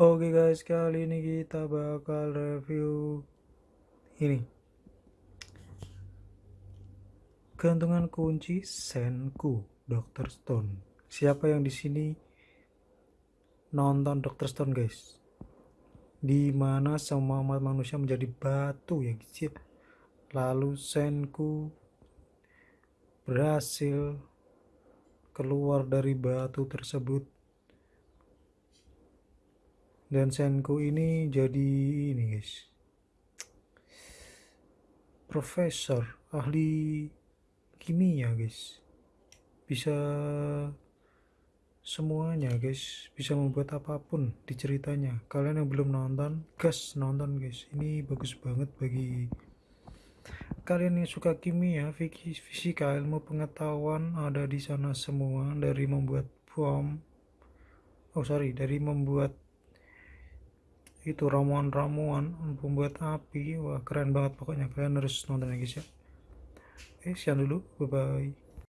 Oke guys, kali ini kita bakal review ini. Gantungan kunci Senku Dr. Stone. Siapa yang di sini nonton Dr. Stone guys? Di mana semua umat manusia menjadi batu ya guys. Lalu Senku berhasil keluar dari batu tersebut dan Senku ini jadi ini guys. Profesor ahli kimia guys. Bisa semuanya guys. Bisa membuat apa pun di ceritanya. Kalian yang belum nonton gas nonton guys. Ini bagus banget bagi kalian yang suka kimia fisika ilmu pengetahuan ada di sana semua. Dari membuat bom oh sorry dari membuat itu ramuan-ramuan pembuat api. Wah keren banget pokoknya. Kalian harus nonton guys ya oke sekian dulu. Bye bye